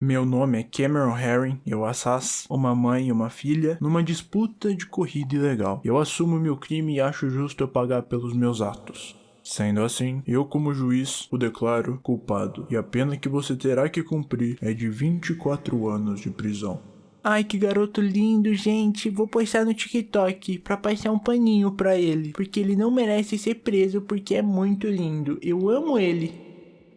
Meu nome é Cameron Herring, eu assasso uma mãe e uma filha numa disputa de corrida ilegal. Eu assumo meu crime e acho justo eu pagar pelos meus atos. Sendo assim, eu como juiz o declaro culpado, e a pena que você terá que cumprir é de 24 anos de prisão. Ai, que garoto lindo, gente. Vou postar no TikTok pra passar um paninho pra ele. Porque ele não merece ser preso porque é muito lindo. Eu amo ele.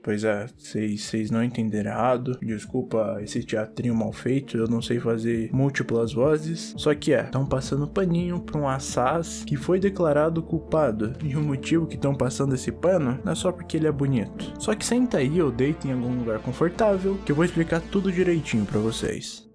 Pois é, vocês não entenderam errado. Desculpa esse teatrinho mal feito, eu não sei fazer múltiplas vozes. Só que é, estão passando paninho pra um assaz que foi declarado culpado. E o motivo que estão passando esse pano não é só porque ele é bonito. Só que senta aí ou deita em algum lugar confortável que eu vou explicar tudo direitinho pra vocês.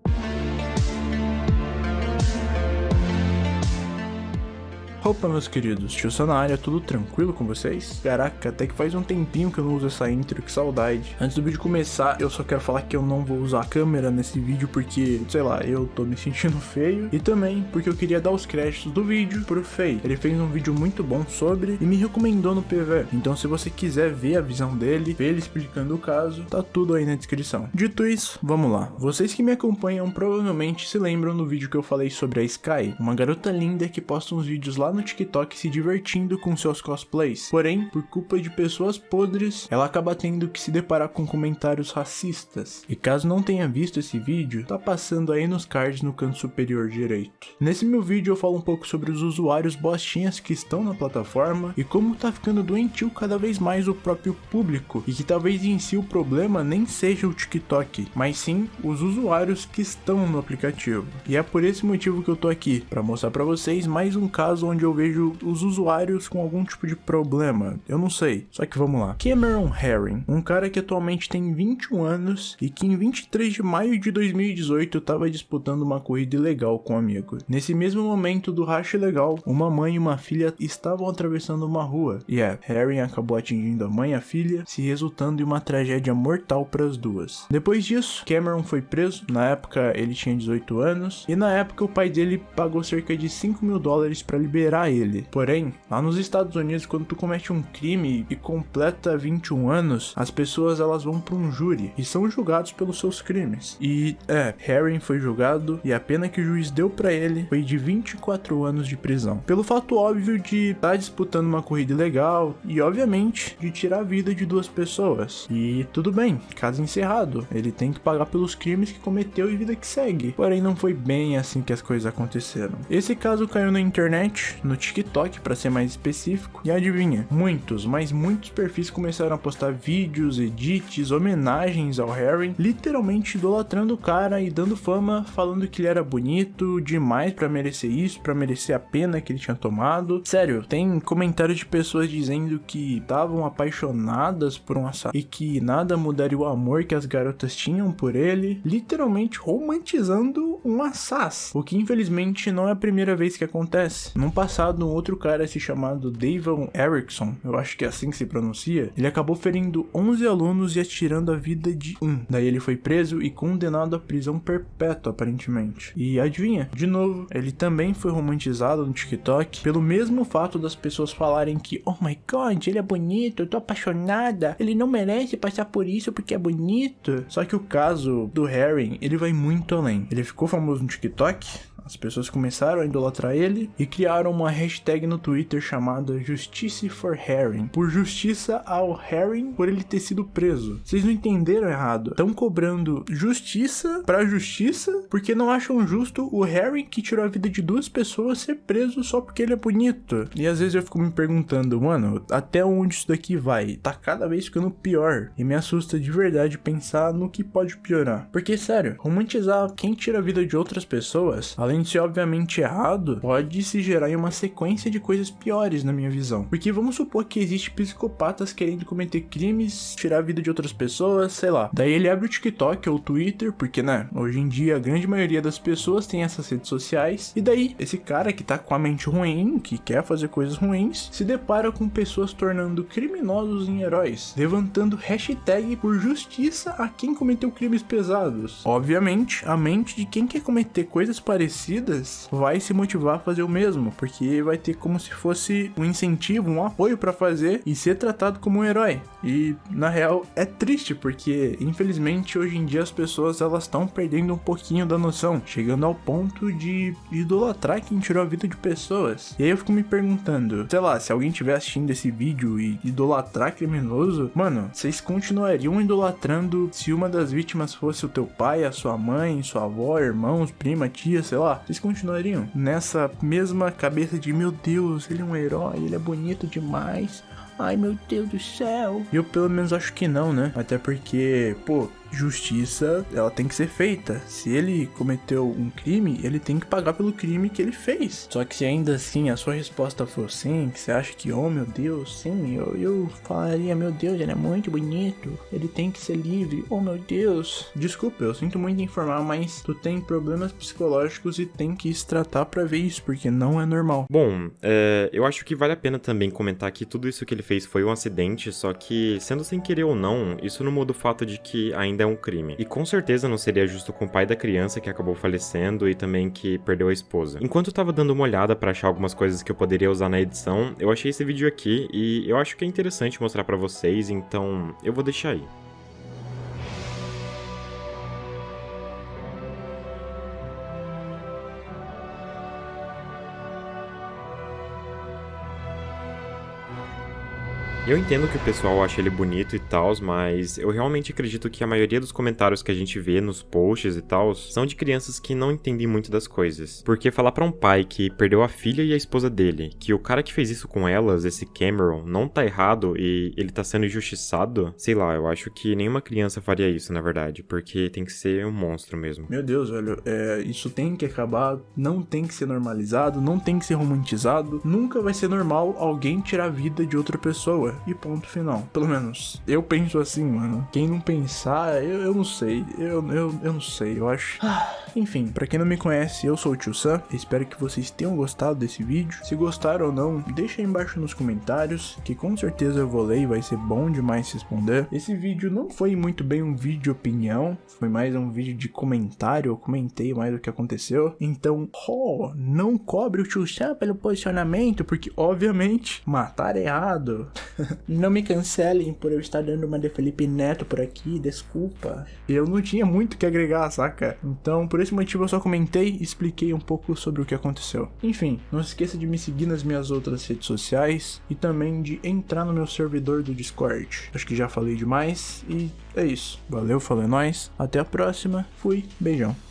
Opa, meus queridos, tio na área, tudo tranquilo com vocês? Caraca, até que faz um tempinho que eu não uso essa intro, que saudade. Antes do vídeo começar, eu só quero falar que eu não vou usar a câmera nesse vídeo porque, sei lá, eu tô me sentindo feio. E também porque eu queria dar os créditos do vídeo pro Fei. Ele fez um vídeo muito bom sobre e me recomendou no PV. Então se você quiser ver a visão dele, ver ele explicando o caso, tá tudo aí na descrição. Dito isso, vamos lá. Vocês que me acompanham provavelmente se lembram do vídeo que eu falei sobre a Sky, uma garota linda que posta uns vídeos lá no TikTok se divertindo com seus cosplays. Porém, por culpa de pessoas podres, ela acaba tendo que se deparar com comentários racistas. E caso não tenha visto esse vídeo, tá passando aí nos cards no canto superior direito. Nesse meu vídeo eu falo um pouco sobre os usuários bostinhas que estão na plataforma e como tá ficando doentio cada vez mais o próprio público e que talvez em si o problema nem seja o TikTok, mas sim os usuários que estão no aplicativo. E é por esse motivo que eu tô aqui, para mostrar para vocês mais um caso onde eu vejo os usuários com algum tipo de problema. Eu não sei. Só que vamos lá. Cameron Herring, um cara que atualmente tem 21 anos e que em 23 de maio de 2018 estava disputando uma corrida ilegal com um amigo. Nesse mesmo momento do racha ilegal, uma mãe e uma filha estavam atravessando uma rua. E é, Herring acabou atingindo a mãe e a filha, se resultando em uma tragédia mortal para as duas. Depois disso, Cameron foi preso. Na época ele tinha 18 anos e na época o pai dele pagou cerca de 5 mil dólares para liberar ele. Porém, lá nos Estados Unidos, quando tu comete um crime e completa 21 anos, as pessoas elas vão para um júri e são julgados pelos seus crimes. E é, Harry foi julgado e a pena que o juiz deu para ele foi de 24 anos de prisão. Pelo fato óbvio de estar tá disputando uma corrida ilegal e obviamente de tirar a vida de duas pessoas. E tudo bem, caso encerrado, ele tem que pagar pelos crimes que cometeu e vida que segue. Porém, não foi bem assim que as coisas aconteceram. Esse caso caiu na internet, no TikTok para ser mais específico. E adivinha, muitos, mas muitos perfis começaram a postar vídeos, edits, homenagens ao Harry, literalmente idolatrando o cara e dando fama, falando que ele era bonito demais para merecer isso, para merecer a pena que ele tinha tomado. Sério, tem comentários de pessoas dizendo que estavam apaixonadas por um assassino e que nada mudaria o amor que as garotas tinham por ele, literalmente romantizando um assass, o que infelizmente não é a primeira vez que acontece. Passado um outro cara se chamado Davon Erickson, eu acho que é assim que se pronuncia, ele acabou ferindo 11 alunos e atirando a vida de um. Daí ele foi preso e condenado à prisão perpétua, aparentemente. E adivinha, de novo, ele também foi romantizado no TikTok pelo mesmo fato das pessoas falarem que, oh my god, ele é bonito, eu tô apaixonada, ele não merece passar por isso porque é bonito. Só que o caso do Harry, ele vai muito além. Ele ficou famoso no TikTok, as pessoas começaram a idolatrar ele e criaram uma hashtag no Twitter chamada Justice for Herring, por justiça ao Herring por ele ter sido preso. Vocês não entenderam errado. Estão cobrando justiça pra justiça porque não acham justo o Herring que tirou a vida de duas pessoas ser preso só porque ele é bonito. E às vezes eu fico me perguntando, mano, até onde isso daqui vai? Tá cada vez ficando pior. E me assusta de verdade pensar no que pode piorar. Porque, sério, romantizar quem tira a vida de outras pessoas, além de ser obviamente errado, pode se gerar em uma sequência de coisas piores na minha visão. Porque vamos supor que existe psicopatas querendo cometer crimes, tirar a vida de outras pessoas, sei lá. Daí ele abre o TikTok ou o Twitter, porque né, hoje em dia a grande maioria das pessoas tem essas redes sociais. E daí esse cara que tá com a mente ruim, que quer fazer coisas ruins, se depara com pessoas tornando criminosos em heróis, levantando hashtag por justiça a quem cometeu crimes pesados. Obviamente, a mente de quem quer cometer coisas parecidas vai se motivar a fazer o mesmo, porque vai ter como se fosse um incentivo, um apoio para fazer e ser tratado como um herói. E na real é triste porque infelizmente hoje em dia as pessoas elas estão perdendo um pouquinho da noção, chegando ao ponto de idolatrar quem tirou a vida de pessoas. E aí eu fico me perguntando, sei lá, se alguém estiver assistindo esse vídeo e idolatrar criminoso, mano, vocês continuariam idolatrando se uma das vítimas fosse o teu pai, a sua mãe, sua avó, irmãos, prima, tia, sei lá, vocês continuariam nessa mesma cabeça de meu Deus, ele é um herói, ele é bonito demais. Ai meu Deus do céu. Eu pelo menos acho que não, né? Até porque, pô, justiça, ela tem que ser feita. Se ele cometeu um crime, ele tem que pagar pelo crime que ele fez. Só que se ainda assim a sua resposta for sim, que você acha que, oh meu Deus, sim, eu, eu falaria, meu Deus, ele é muito bonito, ele tem que ser livre, oh meu Deus. Desculpa, eu sinto muito informar, mas tu tem problemas psicológicos e tem que se tratar pra ver isso, porque não é normal. Bom, é, eu acho que vale a pena também comentar que tudo isso que ele fez foi um acidente, só que, sendo sem querer ou não, isso não muda o fato de que ainda é um crime. E com certeza não seria justo com o pai da criança que acabou falecendo e também que perdeu a esposa. Enquanto eu tava dando uma olhada para achar algumas coisas que eu poderia usar na edição, eu achei esse vídeo aqui e eu acho que é interessante mostrar para vocês, então eu vou deixar aí. Eu entendo que o pessoal acha ele bonito e tal, mas eu realmente acredito que a maioria dos comentários que a gente vê nos posts e tal são de crianças que não entendem muito das coisas. Porque falar para um pai que perdeu a filha e a esposa dele, que o cara que fez isso com elas, esse Cameron, não tá errado e ele tá sendo injustiçado, sei lá, eu acho que nenhuma criança faria isso, na verdade, porque tem que ser um monstro mesmo. Meu Deus, velho, é, isso tem que acabar, não tem que ser normalizado, não tem que ser romantizado, nunca vai ser normal alguém tirar a vida de outra pessoa e ponto final. Pelo menos eu penso assim, mano. Quem não pensar, eu, eu não sei. Eu, eu, eu não sei, eu acho. Enfim, para quem não me conhece, eu sou o Tio Sam. Espero que vocês tenham gostado desse vídeo. Se gostaram ou não, deixa aí embaixo nos comentários, que com certeza eu vou ler e vai ser bom demais responder. Esse vídeo não foi muito bem um vídeo de opinião, foi mais um vídeo de comentário, eu comentei mais o que aconteceu. Então, oh, não cobre o Tio Sam pelo posicionamento, porque obviamente matar é errado. não me cancelem por eu estar dando uma de Felipe Neto por aqui, desculpa. Eu não tinha muito o que agregar, saca? Então, por esse motivo eu só comentei e expliquei um pouco sobre o que aconteceu. Enfim, não se esqueça de me seguir nas minhas outras redes sociais e também de entrar no meu servidor do Discord. Acho que já falei demais e é isso. Valeu, falou é nóis. Até a próxima. Fui, beijão.